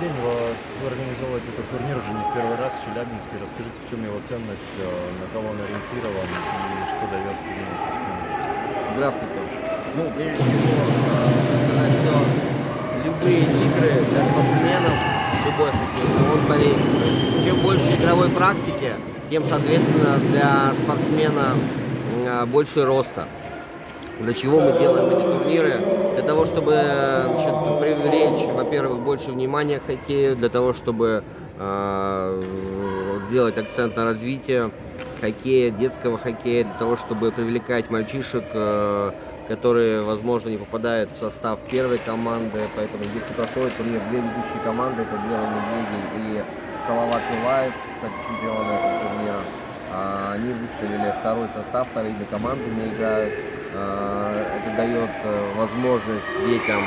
день. Вот Вы организовываете этот турнир уже не в первый раз в Челябинске. Расскажите, в чем его ценность, э, на кого он ориентирован и что дает спортсменам? Здравствуйте. Ну, прежде всего, э, сказать, что любые игры для спортсменов, любой хоккей, он есть, чем больше игровой практики, тем, соответственно, для спортсмена э, больше роста. Для чего мы делаем эти турниры? Для того, чтобы значит, привлечь, во-первых, больше внимания к хоккею, для того, чтобы э, сделать акцент на развитие хоккея, детского хоккея, для того, чтобы привлекать мальчишек, э, которые, возможно, не попадают в состав первой команды. Поэтому, если проходит турнир, две ведущие команды, это Белые Медведи и Салават Юлаев, кстати, чемпионы этого турнира. А, Они выставили второй состав, вторыми командами играют. А, Это дает э, возможность детям,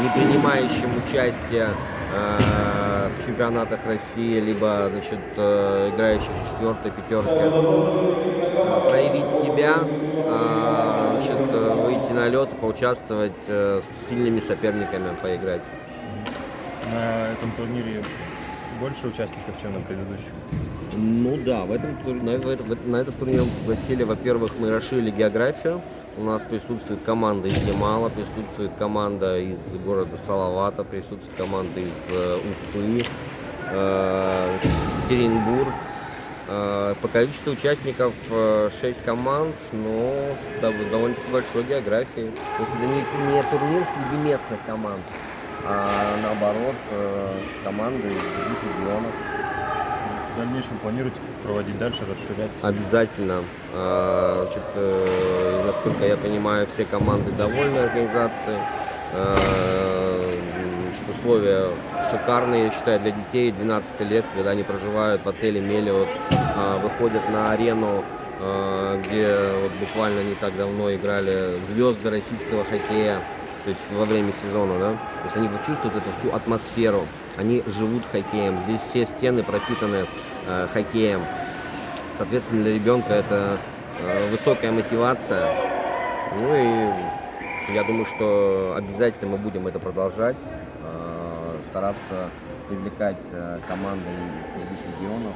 не принимающим участие э, в чемпионатах России, либо значит, э, играющих в четвертой пятерке, э, проявить себя, э, значит, э, выйти на лед, поучаствовать э, с сильными соперниками, поиграть. На этом турнире больше участников, чем на предыдущих? Ну да, в этом, на, в на этот турнир пригласили, во-первых, мы расширили географию. У нас присутствует команда из Ямала, присутствует команда из города Салавата, присутствует команда из э, Уфы, э, Екатеринбург. Э, по количеству участников 6 команд, но с дов- довольно-таки большой географией. То есть это не, не турнир среди местных команд, а наоборот э, команды из других регионов. Дальнейшем планируете проводить дальше, расширять? Обязательно. А, Значит, э, насколько я понимаю, все команды довольны организацией. Значит, условия шикарные, я считаю, для детей 12 лет, когда они проживают в отеле Мелиот, а, выходят на арену, а, где вот буквально не так давно играли звезды российского хоккея, то есть во время сезона, да, то есть они вот чувствуют эту всю атмосферу, они живут хоккеем, здесь все стены пропитаны э, хоккеем, Соответственно, для ребенка это э, высокая мотивация. Ну и я думаю, что обязательно мы будем это продолжать, э, стараться привлекать э, команды из других регионов.